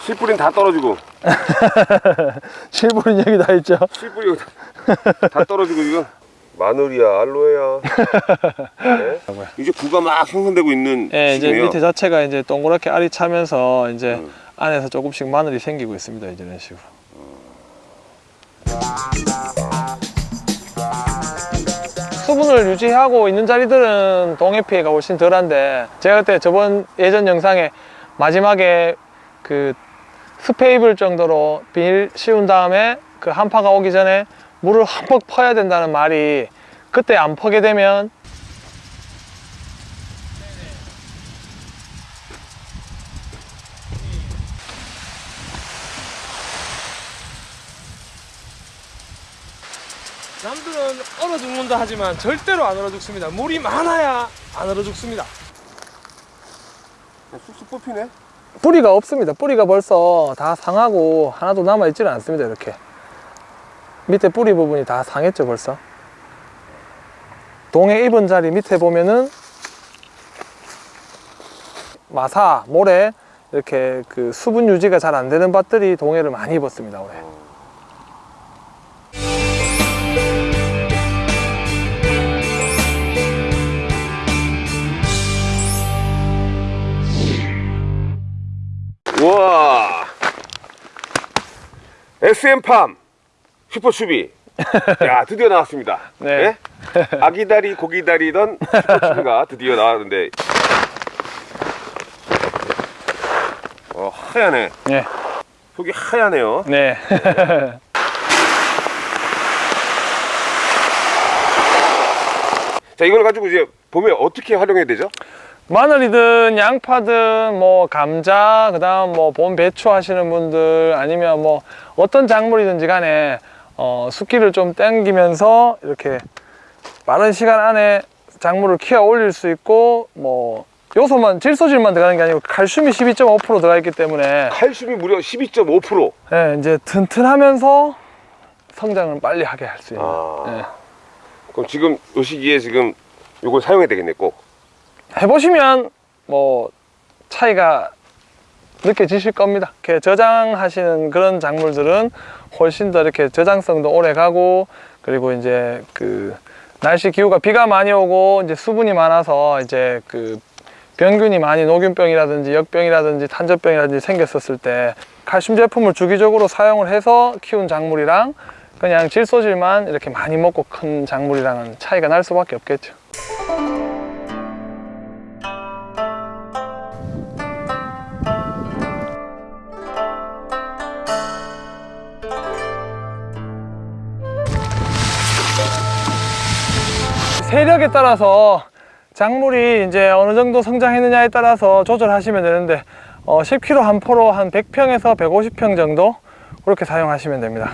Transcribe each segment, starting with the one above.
씨뿌린 다 떨어지고 실버린 얘기 다 있죠 씨뿌리 다 떨어지고 지금 마늘이야 알로에야 네? 이제 구가 막 형성되고 있는 예, 이제 밑에 자체가 이제 동그랗게 알이 차면서 이제 음. 안에서 조금씩 마늘이 생기고 있습니다. 이제 이런 식으로. 수분을 유지하고 있는 자리들은 동해 피해가 훨씬 덜한데 제가 그때 저번 예전 영상에 마지막에 그 스페이블 정도로 비닐 씌운 다음에 그 한파가 오기 전에 물을 한번 퍼야 된다는 말이 그때 안 퍼게 되면 남들은 얼어 죽는다 하지만 절대로 안 얼어 죽습니다. 물이 많아야 안 얼어 죽습니다. 쑥쑥 뽑히네 뿌리가 없습니다. 뿌리가 벌써 다 상하고 하나도 남아 있지는 않습니다. 이렇게 밑에 뿌리 부분이 다 상했죠 벌써. 동해 입은 자리 밑에 보면은 마사, 모래 이렇게 그 수분 유지가 잘 안 되는 밭들이 동해를 많이 입었습니다 올해. 우와. SM팜 슈퍼추비. 야 드디어 나왔습니다. 네. 아기다리 고기다리던 슈퍼추비가 드디어 나왔는데. 어 하얗네 네, 속이 하얗네요. 네. 자 이걸 가지고 이제 봄에 어떻게 활용해야 되죠? 마늘이든 양파든 뭐 감자 그 다음 뭐 봄 배추 하시는 분들 아니면 뭐 어떤 작물이든지 간에 어, 숫기를 좀 땡기면서 이렇게 빠른 시간 안에 작물을 키워 올릴 수 있고 뭐 요소만 질소질만 들어가는 게 아니고 칼슘이 12.5% 들어가 있기 때문에 칼슘이 무려 12.5% 예, 이제 튼튼하면서 성장을 빨리 하게 할 수 있는 아. 예. 그럼 지금 요 시기에 지금 요걸 사용해야 되겠네 꼭 해보시면 뭐 차이가 느껴지실 겁니다. 이렇게 저장하시는 그런 작물들은 훨씬 더 이렇게 저장성도 오래 가고 그리고 이제 그 날씨 기후가 비가 많이 오고 이제 수분이 많아서 이제 그 병균이 많이 녹균병이라든지 역병이라든지 탄저병이라든지 생겼었을 때 칼슘 제품을 주기적으로 사용을 해서 키운 작물이랑 그냥 질소질만 이렇게 많이 먹고 큰 작물이랑은 차이가 날 수밖에 없겠죠. 세력에 따라서 작물이 이제 어느 정도 성장했느냐에 따라서 조절하시면 되는데 어, 10kg 한 포로 한 100평에서 150평 정도 그렇게 사용하시면 됩니다.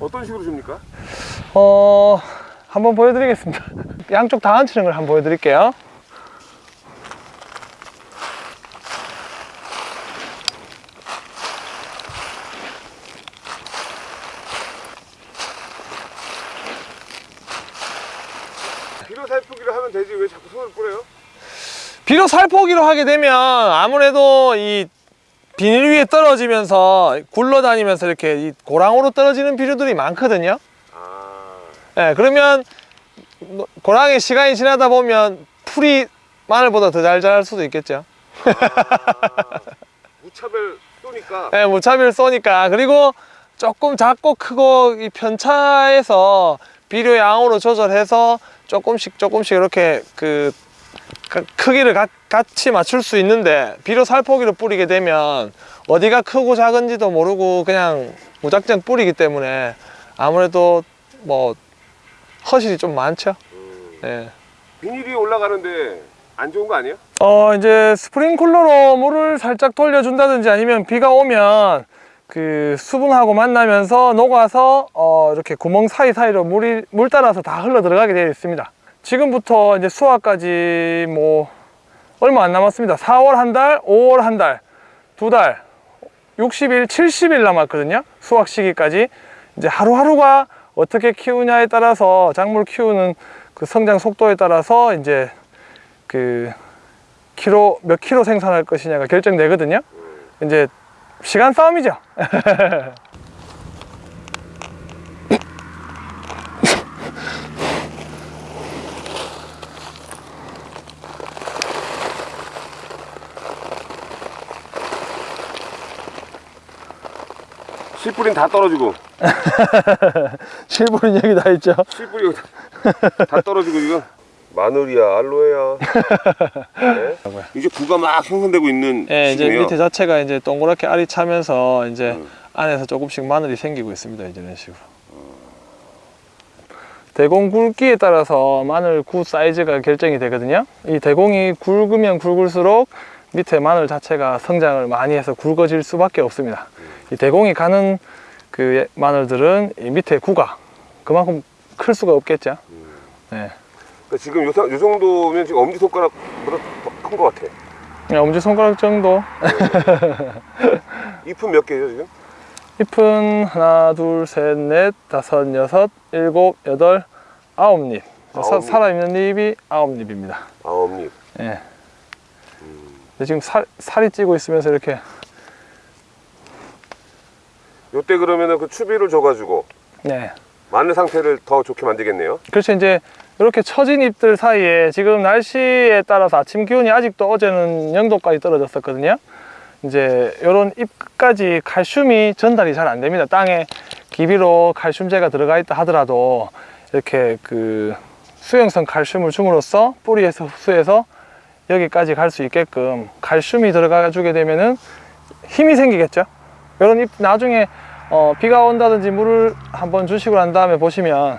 어떤 식으로 줍니까? 어, 한번 보여드리겠습니다. 양쪽 다 얹히는 걸 한번 보여드릴게요. 비료 살포기를 하면 되지 왜 자꾸 손을 뿌려요? 비료 살포기로 하게 되면 아무래도 이 비닐 위에 떨어지면서 굴러다니면서 이렇게 이 고랑으로 떨어지는 비료들이 많거든요. 아 예, 그러면 뭐 고랑이 시간이 지나다 보면 풀이 마늘보다 더 잘 자랄 수도 있겠죠. 무차별 쏘니까 예, 무차별 쏘니까 그리고 조금 작고 크고 이 편차에서 비료 양으로 조절해서 조금씩 조금씩 이렇게 그 가- 크기를 가- 같이 맞출 수 있는데 비료 살포기로 뿌리게 되면 어디가 크고 작은지도 모르고 그냥 무작정 뿌리기 때문에 아무래도 뭐 허실이 좀 많죠. 예. 비닐이 올라가는데 안 좋은 거 아니에요? 어 이제 스프링쿨러로 물을 살짝 돌려준다든지 아니면 비가 오면 그 수분하고 만나면서 녹아서 어 이렇게 구멍 사이사이로 물이 물 따라서 다 흘러 들어가게 되어 있습니다 지금부터 이제 수확까지 뭐 얼마 안 남았습니다 4월 한 달, 5월 한 달, 두 달, 60일, 70일 남았거든요 수확 시기까지 이제 하루하루가 어떻게 키우냐에 따라서 작물 키우는 그 성장 속도에 따라서 이제 그 키로 몇 킬로 생산할 것이냐가 결정되거든요. 이제 시간 싸움이죠. 씨뿌리는 다 떨어지고 실물은 여기 다 있죠. 씨뿌리 다, 다 떨어지고 지금 마늘이야 알로에야 네? 이제 구가 막 형성되고 있는 예, 이제. 밑에 자체가 이제 동그랗게 알이 차면서 이제 음. 안에서 조금씩 마늘이 생기고 있습니다. 이제 이런 식으로. 대공 굵기에 따라서 마늘 구 사이즈가 결정이 되거든요. 이 대공이 굵으면 굵을수록 밑에 마늘 자체가 성장을 많이 해서 굵어질 수밖에 없습니다. 이 대공이 가는 그 마늘들은 이 밑에 구가 그만큼 클 수가 없겠죠. 네. 그러니까 지금 요, 상- 요 정도면 지금 엄지 손가락보다 더 큰 것 같아. 그냥 엄지 손가락 정도 잎은 몇 개죠 지금? 잎은 하나, 둘, 셋, 넷, 다섯, 여섯, 일곱, 여덟, 아홉 잎. 아홉. 살아있는 잎이 아홉 잎입니다. 아홉 잎. 예. 지금 살, 살이 찌고 있으면서 이렇게 요때 그러면은 그 추비를 줘가지고 네. 마늘 상태를 더 좋게 만들겠네요. 그렇죠. 이제 이렇게 처진 잎들 사이에 지금 날씨에 따라서 아침 기온이 아직도 어제는 0도까지 떨어졌었거든요. 이제 이런 잎 끝까지 칼슘이 전달이 잘 안 됩니다. 땅에 기비로 칼슘제가 들어가 있다 하더라도 이렇게 그 수용성 칼슘을 줌으로써 뿌리에서 흡수해서 여기까지 갈 수 있게끔 칼슘이 들어가 주게 되면은 힘이 생기겠죠. 이런 잎 나중에 어, 비가 온다든지 물을 한번 주시고 난 다음에 보시면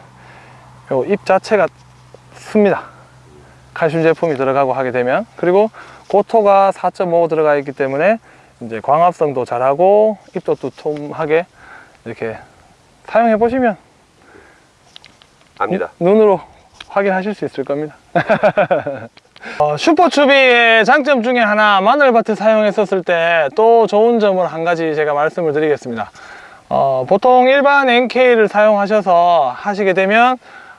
요 잎 자체가 습니다. 칼슘 제품이 들어가고 하게 되면 그리고 고토가 4.5 들어가 있기 때문에 이제 광합성도 잘하고 잎도 두툼하게 이렇게 사용해 보시면 압니다. 눈으로 확인하실 수 있을 겁니다. 어, 슈퍼추비의 장점 중에 하나 마늘밭에 사용했었을 때 또 좋은 점을 한 가지 제가 말씀을 드리겠습니다. 어, 보통 일반 NK를 사용하셔서 하시게 되면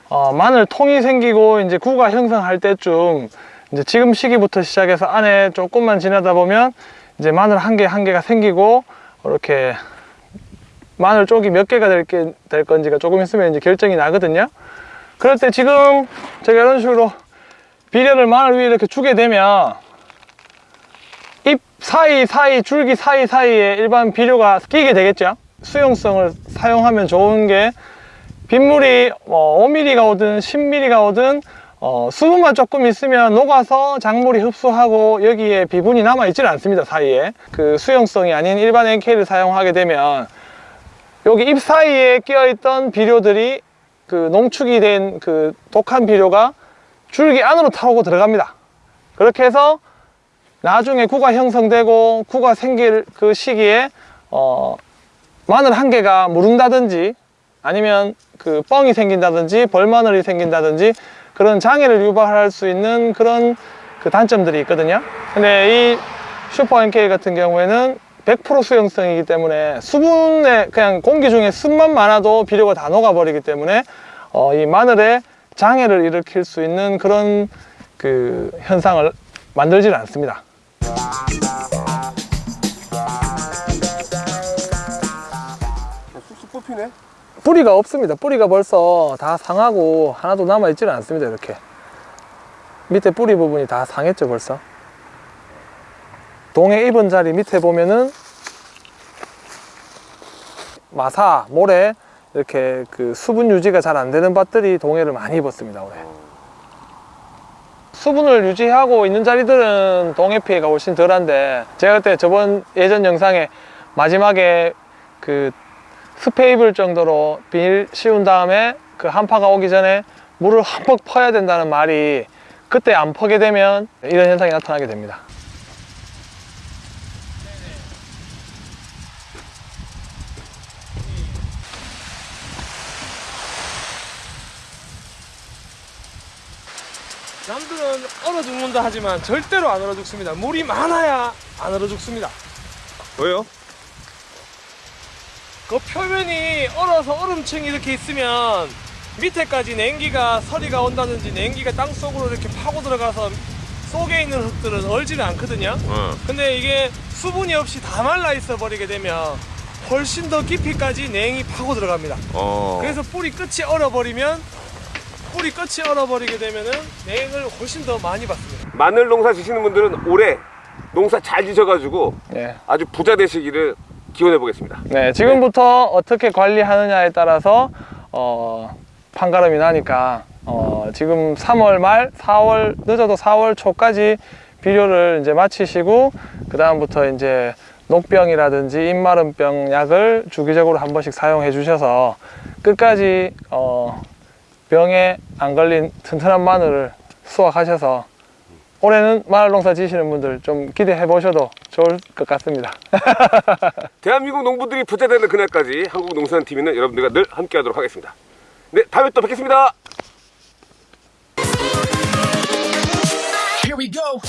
어, 마늘 통이 생기고 이제 구가 형성할 때쯤 이제 지금 시기부터 시작해서 안에 조금만 지나다 보면 이제 마늘 한 개한 개가 생기고 이렇게 마늘 쪽이 몇 개가 될, 게, 될 건지가 조금 있으면 이제 결정이 나거든요. 그럴 때 지금 제가 이런 식으로 비료를 마늘 위에 이렇게 주게 되면 잎 사이 사이 줄기 사이 사이에 일반 비료가 끼게 되겠죠. 수용성을 사용하면 좋은 게 빗물이 뭐 5mm가 오든 10mm가 오든 어, 수분만 조금 있으면 녹아서 작물이 흡수하고 여기에 비분이 남아 있지는 않습니다 사이에 그 수용성이 아닌 일반 NK를 사용하게 되면 여기 잎 사이에 끼어 있던 비료들이 그 농축이 된 그 독한 비료가 줄기 안으로 타고 들어갑니다. 그렇게 해서 나중에 구가 형성되고 구가 생길 그 시기에 어 마늘 한 개가 무른다든지 아니면 그 뻥이 생긴다든지 벌마늘이 생긴다든지 그런 장애를 유발할 수 있는 그런 그 단점들이 있거든요. 근데 이 슈퍼 NK 같은 경우에는 100% 수용성이기 때문에 수분에 그냥 공기 중에 습만 많아도 비료가 다 녹아버리기 때문에 어, 이 마늘에 장애를 일으킬 수 있는 그런 그 현상을 만들지는 않습니다. 쑥쑥 뽑히네. 뿌리가 없습니다. 뿌리가 벌써 다 상하고 하나도 남아 있지는 않습니다. 이렇게 밑에 뿌리 부분이 다 상했죠 벌써. 동에 입은 자리 밑에 보면은 마사, 모래 이렇게 그 수분 유지가 잘 안 되는 밭들이 동해를 많이 입었습니다 올해. 수분을 유지하고 있는 자리들은 동해 피해가 훨씬 덜한데 제가 그때 저번 예전 영상에 마지막에 그 스페 입을 정도로 비닐 씌운 다음에 그 한파가 오기 전에 물을 흠뻑 퍼야 된다는 말이 그때 안 퍼게 되면 이런 현상이 나타나게 됩니다. 남들은 얼어 죽는다 하지만 절대로 안 얼어 죽습니다. 물이 많아야 안 얼어 죽습니다. 왜요? 그 표면이 얼어서 얼음층이 이렇게 있으면 밑에까지 냉기가 서리가 온다든지 냉기가 땅 속으로 이렇게 파고 들어가서 속에 있는 흙들은 얼지는 않거든요. 어. 근데 이게 수분이 없이 다 말라 있어 버리게 되면 훨씬 더 깊이까지 냉이 파고 들어갑니다. 어. 그래서 뿌리 끝이 얼어버리면 뿌리 끝이 얼어버리게 되면은 냉을 훨씬 더 많이 받습니다. 마늘 농사 지시는 분들은 올해 농사 잘 지셔가지고 네. 아주 부자 되시기를 기원해 보겠습니다. 네, 지금부터 어떻게 관리하느냐에 따라서 어, 판가름이 나니까 어, 지금 3월 말, 4월 늦어도 4월 초까지 비료를 이제 마치시고 그 다음부터 이제 녹병이라든지 잎마름병 약을 주기적으로 한 번씩 사용해 주셔서 끝까지 어, 병에 안 걸린 튼튼한 마늘을 수확하셔서 올해는 마늘 농사 지시는 분들 좀 기대해 보셔도 좋을 것 같습니다. 대한민국 농부들이 부자되는 그날까지 한국 농산팀에는 여러분들과 늘 함께 하도록 하겠습니다. 네 다음에 또 뵙겠습니다. Here we go.